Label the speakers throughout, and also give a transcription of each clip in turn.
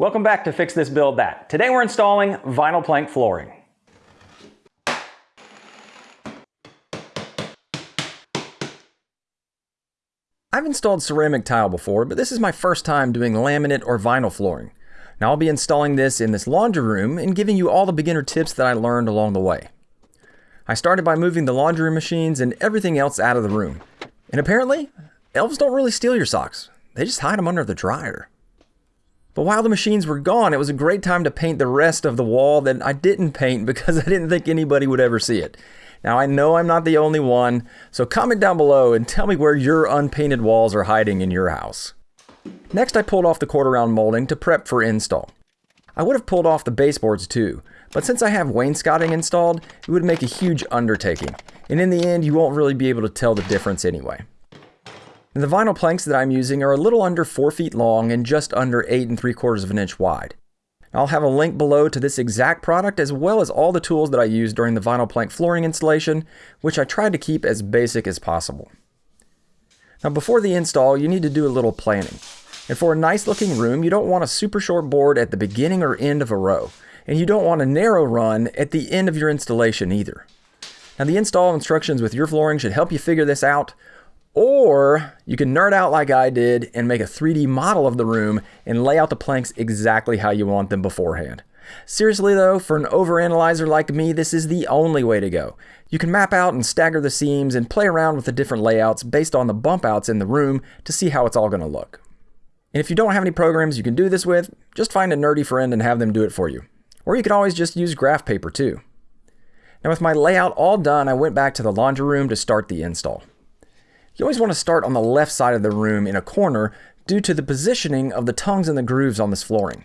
Speaker 1: Welcome back to Fix This Build That. Today we're installing vinyl plank flooring. I've installed ceramic tile before, but this is my first time doing laminate or vinyl flooring. Now I'll be installing this in this laundry room and giving you all the beginner tips that I learned along the way. I started by moving the laundry machines and everything else out of the room. And apparently, elves don't really steal your socks. They just hide them under the dryer. But while the machines were gone, it was a great time to paint the rest of the wall that I didn't paint because I didn't think anybody would ever see it. Now I know I'm not the only one, so comment down below and tell me where your unpainted walls are hiding in your house. Next I pulled off the quarter round molding to prep for install. I would have pulled off the baseboards too, but since I have wainscoting installed, it would make a huge undertaking, and in the end you won't really be able to tell the difference anyway. And the vinyl planks that I'm using are a little under 4 feet long and just under 8 and 3 quarters of an inch wide. I'll have a link below to this exact product as well as all the tools that I used during the vinyl plank flooring installation, which I tried to keep as basic as possible. Now before the install, you need to do a little planning. And for a nice looking room, you don't want a super short board at the beginning or end of a row. And you don't want a narrow run at the end of your installation either. Now the install instructions with your flooring should help you figure this out. Or you can nerd out like I did and make a 3D model of the room and lay out the planks exactly how you want them beforehand. Seriously though, for an overanalyzer like me, this is the only way to go. You can map out and stagger the seams and play around with the different layouts based on the bump outs in the room to see how it's all going to look. And if you don't have any programs you can do this with, just find a nerdy friend and have them do it for you. Or you can always just use graph paper too. Now with my layout all done, I went back to the laundry room to start the install. You always want to start on the left side of the room in a corner due to the positioning of the tongues and the grooves on this flooring.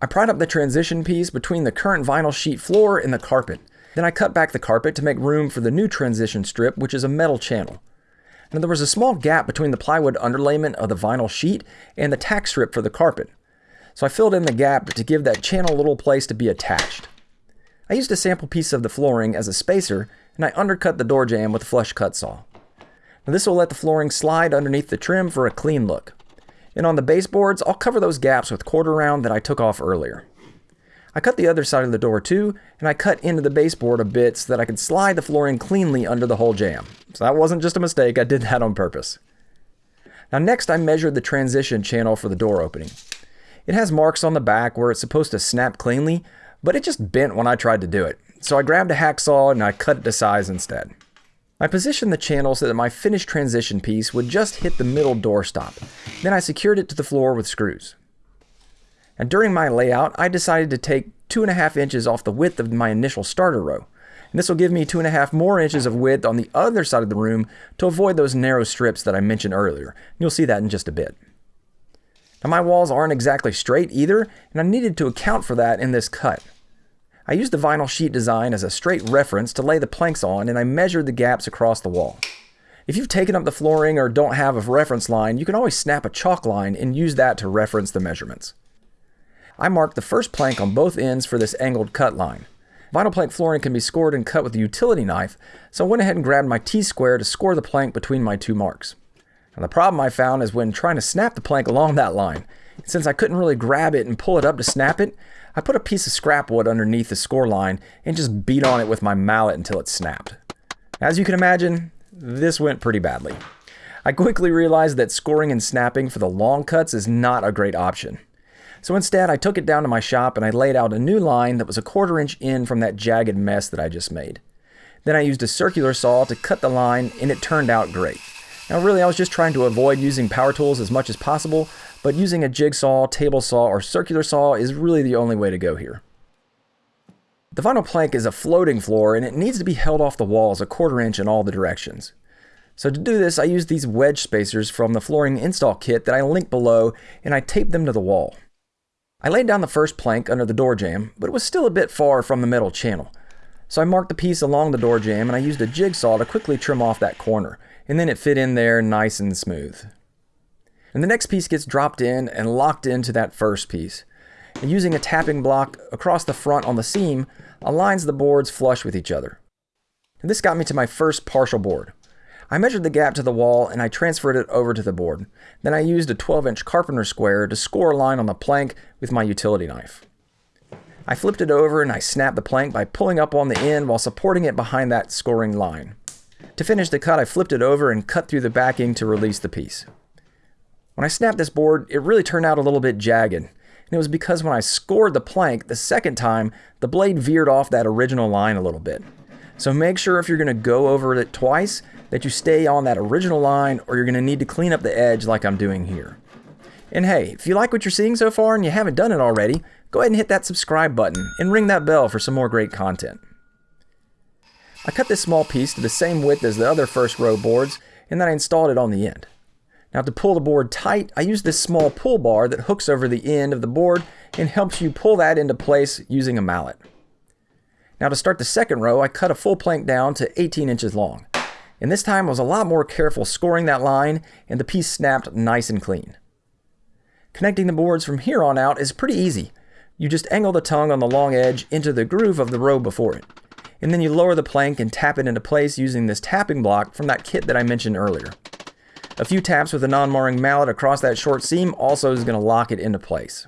Speaker 1: I pried up the transition piece between the current vinyl sheet floor and the carpet. Then I cut back the carpet to make room for the new transition strip, which is a metal channel. Now there was a small gap between the plywood underlayment of the vinyl sheet and the tack strip for the carpet. So I filled in the gap to give that channel a little place to be attached. I used a sample piece of the flooring as a spacer and I undercut the door jamb with a flush cut saw. Now this will let the flooring slide underneath the trim for a clean look. And on the baseboards, I'll cover those gaps with quarter round that I took off earlier. I cut the other side of the door too, and I cut into the baseboard a bit so that I could slide the flooring cleanly under the whole jamb. So that wasn't just a mistake, I did that on purpose. Now next I measured the transition channel for the door opening. It has marks on the back where it's supposed to snap cleanly, but it just bent when I tried to do it. So I grabbed a hacksaw and I cut it to size instead. I positioned the channel so that my finished transition piece would just hit the middle doorstop. Then I secured it to the floor with screws. And during my layout, I decided to take two and a half inches off the width of my initial starter row. And this will give me two and a half more inches of width on the other side of the room to avoid those narrow strips that I mentioned earlier. You'll see that in just a bit. Now my walls aren't exactly straight either, and I needed to account for that in this cut. I used the vinyl sheet design as a straight reference to lay the planks on, and I measured the gaps across the wall. If you've taken up the flooring or don't have a reference line, you can always snap a chalk line and use that to reference the measurements. I marked the first plank on both ends for this angled cut line. Vinyl plank flooring can be scored and cut with a utility knife, so I went ahead and grabbed my T-square to score the plank between my two marks. Now the problem I found is when trying to snap the plank along that line. Since I couldn't really grab it and pull it up to snap it, I put a piece of scrap wood underneath the score line and just beat on it with my mallet until it snapped. As you can imagine, this went pretty badly. I quickly realized that scoring and snapping for the long cuts is not a great option. So instead, I took it down to my shop and I laid out a new line that was a quarter inch in from that jagged mess that I just made. Then I used a circular saw to cut the line and it turned out great. Now really I was just trying to avoid using power tools as much as possible, but using a jigsaw, table saw, or circular saw is really the only way to go here. The vinyl plank is a floating floor and it needs to be held off the walls a quarter inch in all the directions. So to do this, I use these wedge spacers from the flooring install kit that I link below and I tape them to the wall. I laid down the first plank under the door jamb, but it was still a bit far from the metal channel. So I marked the piece along the door jamb and I used a jigsaw to quickly trim off that corner, and then it fit in there nice and smooth. And the next piece gets dropped in and locked into that first piece. And using a tapping block across the front on the seam aligns the boards flush with each other. And this got me to my first partial board. I measured the gap to the wall and I transferred it over to the board. Then I used a 12 inch carpenter square to score a line on the plank with my utility knife. I flipped it over and I snapped the plank by pulling up on the end while supporting it behind that scoring line. To finish the cut, I flipped it over and cut through the backing to release the piece. When I snapped this board, it really turned out a little bit jagged, and it was because when I scored the plank the second time, the blade veered off that original line a little bit. So make sure if you're going to go over it twice that you stay on that original line or you're going to need to clean up the edge like I'm doing here. And hey, if you like what you're seeing so far and you haven't done it already, go ahead and hit that subscribe button and ring that bell for some more great content. I cut this small piece to the same width as the other first row boards and then I installed it on the end. Now to pull the board tight, I use this small pull bar that hooks over the end of the board and helps you pull that into place using a mallet. Now to start the second row, I cut a full plank down to 18 inches long. And this time I was a lot more careful scoring that line and the piece snapped nice and clean. Connecting the boards from here on out is pretty easy. You just angle the tongue on the long edge into the groove of the row before it. And then you lower the plank and tap it into place using this tapping block from that kit that I mentioned earlier. A few taps with a non-marring mallet across that short seam also is going to lock it into place.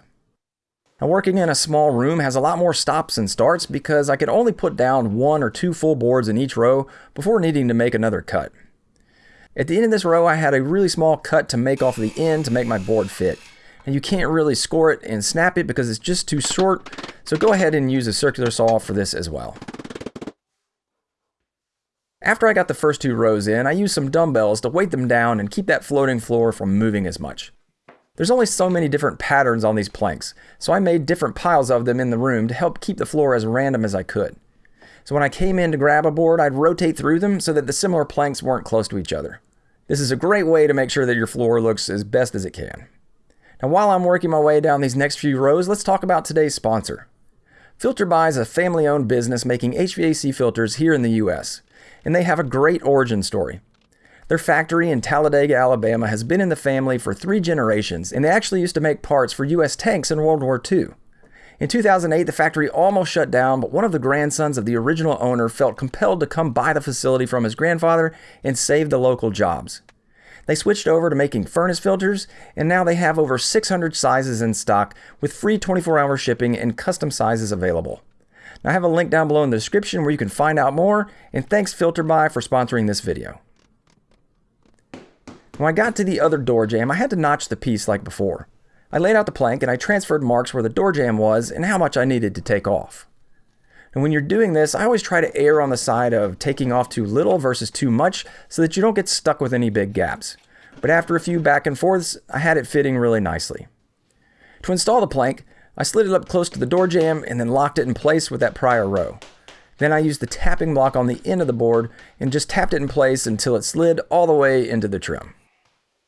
Speaker 1: Now working in a small room has a lot more stops and starts because I could only put down one or two full boards in each row before needing to make another cut. At the end of this row I had a really small cut to make off the end to make my board fit. And you can't really score it and snap it because it's just too short, so go ahead and use a circular saw for this as well. After I got the first two rows in, I used some dumbbells to weight them down and keep that floating floor from moving as much. There's only so many different patterns on these planks, so I made different piles of them in the room to help keep the floor as random as I could. So when I came in to grab a board, I'd rotate through them so that the similar planks weren't close to each other. This is a great way to make sure that your floor looks as best as it can. Now while I'm working my way down these next few rows, let's talk about today's sponsor. FilterBuy is a family-owned business making HVAC filters here in the US, and they have a great origin story. Their factory in Talladega, Alabama has been in the family for three generations, and they actually used to make parts for U.S. tanks in World War II. In 2008, the factory almost shut down, but one of the grandsons of the original owner felt compelled to come buy the facility from his grandfather and save the local jobs. They switched over to making furnace filters, and now they have over 600 sizes in stock with free 24 hour shipping and custom sizes available. Now, I have a link down below in the description where you can find out more, and thanks FilterBuy for sponsoring this video. When I got to the other door jamb, I had to notch the piece like before. I laid out the plank and I transferred marks where the door jamb was and how much I needed to take off. And when you're doing this, I always try to err on the side of taking off too little versus too much so that you don't get stuck with any big gaps. But after a few back and forths, I had it fitting really nicely. To install the plank, I slid it up close to the door jamb and then locked it in place with that prior row. Then I used the tapping block on the end of the board and just tapped it in place until it slid all the way into the trim.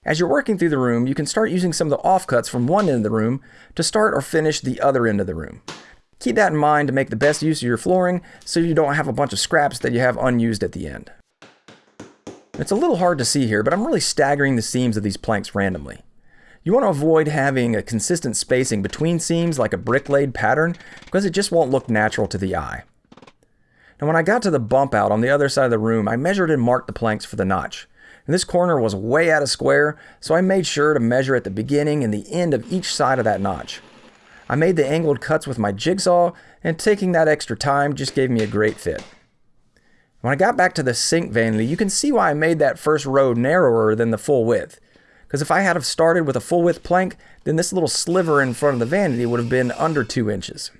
Speaker 1: As you're working through the room, you can start using some of the offcuts from one end of the room to start or finish the other end of the room. Keep that in mind to make the best use of your flooring so you don't have a bunch of scraps that you have unused at the end. It's a little hard to see here, but I'm really staggering the seams of these planks randomly. You want to avoid having a consistent spacing between seams like a brick laid pattern because it just won't look natural to the eye. Now when I got to the bump out on the other side of the room, I measured and marked the planks for the notch. And this corner was way out of square, so I made sure to measure at the beginning and the end of each side of that notch. I made the angled cuts with my jigsaw, and taking that extra time just gave me a great fit. When I got back to the sink vanity, you can see why I made that first row narrower than the full width. Because if I had have started with a full width plank, then this little sliver in front of the vanity would have been under 2 inches.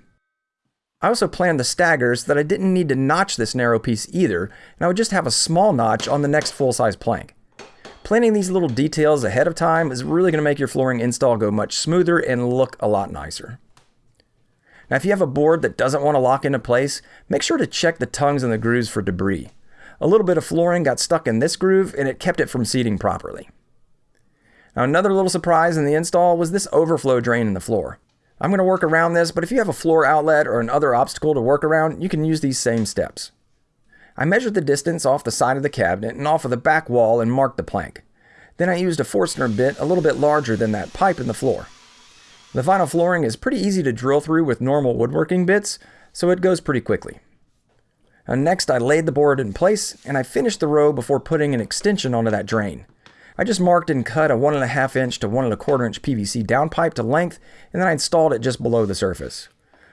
Speaker 1: I also planned the staggers that I didn't need to notch this narrow piece either, and I would just have a small notch on the next full-size plank. Planning these little details ahead of time is really going to make your flooring install go much smoother and look a lot nicer. Now if you have a board that doesn't want to lock into place, make sure to check the tongues and the grooves for debris. A little bit of flooring got stuck in this groove and it kept it from seating properly. Now another little surprise in the install was this overflow drain in the floor. I'm going to work around this, but if you have a floor outlet or another obstacle to work around, you can use these same steps. I measured the distance off the side of the cabinet and off of the back wall and marked the plank. Then I used a Forstner bit a little bit larger than that pipe in the floor. The vinyl flooring is pretty easy to drill through with normal woodworking bits, so it goes pretty quickly. And next, I laid the board in place and I finished the row before putting an extension onto that drain. I just marked and cut a 1.5 inch to 1.25 inch PVC downpipe to length, and then I installed it just below the surface.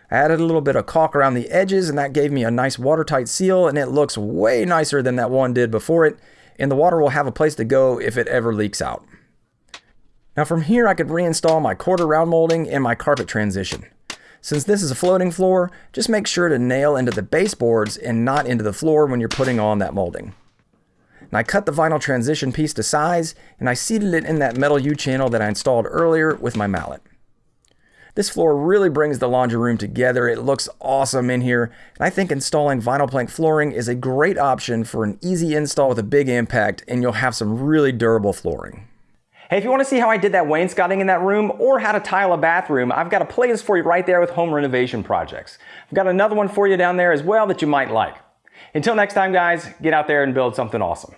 Speaker 1: I added a little bit of caulk around the edges, and that gave me a nice watertight seal, and it looks way nicer than that one did before it, and the water will have a place to go if it ever leaks out. Now from here, I could reinstall my quarter round molding and my carpet transition. Since this is a floating floor, just make sure to nail into the baseboards and not into the floor when you're putting on that molding. And I cut the vinyl transition piece to size and I seated it in that metal U-channel that I installed earlier with my mallet. This floor really brings the laundry room together. It looks awesome in here. And I think installing vinyl plank flooring is a great option for an easy install with a big impact and you'll have some really durable flooring. Hey, if you want to see how I did that wainscoting in that room or how to tile a bathroom, I've got a playlist for you right there with home renovation projects. I've got another one for you down there as well that you might like. Until next time, guys, get out there and build something awesome.